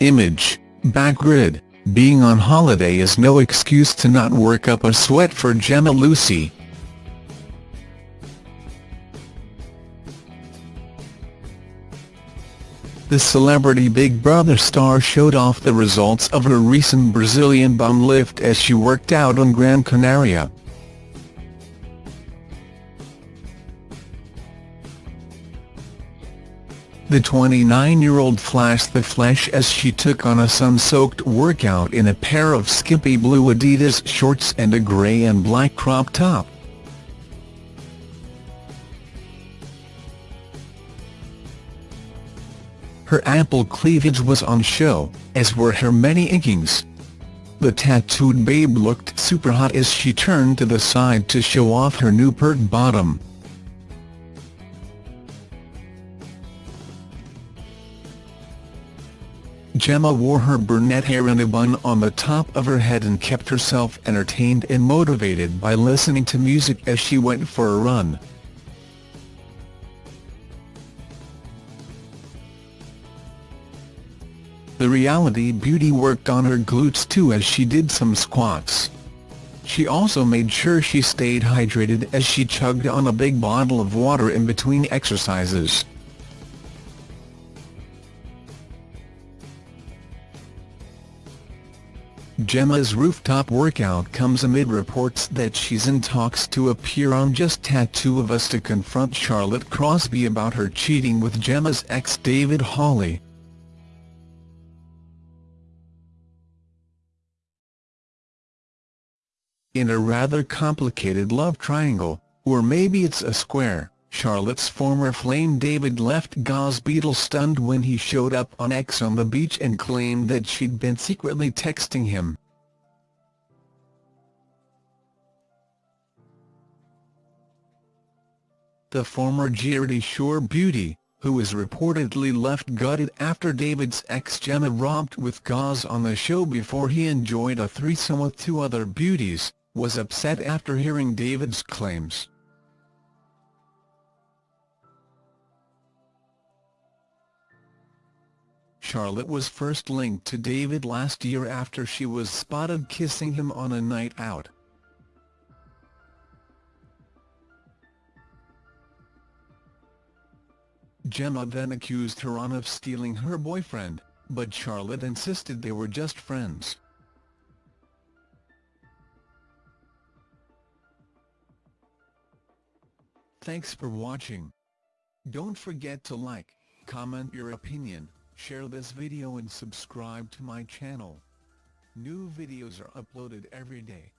Image, Backgrid, being on holiday is no excuse to not work up a sweat for Gemma Lucy. The celebrity Big Brother star showed off the results of her recent Brazilian bum lift as she worked out on Gran Canaria. The 29-year-old flashed the flesh as she took on a sun-soaked workout in a pair of skimpy blue Adidas shorts and a grey and black crop top. Her ample cleavage was on show, as were her many inkings. The tattooed babe looked super hot as she turned to the side to show off her new pert bottom. Gemma wore her brunette hair in a bun on the top of her head and kept herself entertained and motivated by listening to music as she went for a run. The reality beauty worked on her glutes too as she did some squats. She also made sure she stayed hydrated as she chugged on a big bottle of water in between exercises. Gemma's rooftop workout comes amid reports that she's in talks to appear on Just Tattoo of Us to confront Charlotte Crosby about her cheating with Gemma's ex David Hawley. In a rather complicated love triangle, or maybe it's a square, Charlotte's former flame David left Gaz Beadle stunned when he showed up on Ex on the beach and claimed that she'd been secretly texting him. The former Geordie Shore beauty, who was reportedly left gutted after David's ex Gemma romped with Gaz on the show before he enjoyed a threesome with two other beauties, was upset after hearing David's claims. Charlotte was first linked to David last year after she was spotted kissing him on a night out. Gemma then accused Heron of stealing her boyfriend, but Charlotte insisted they were just friends. Thanks for watching. Don't forget to like, comment your opinion, share this video and subscribe to my channel. New videos are uploaded every day.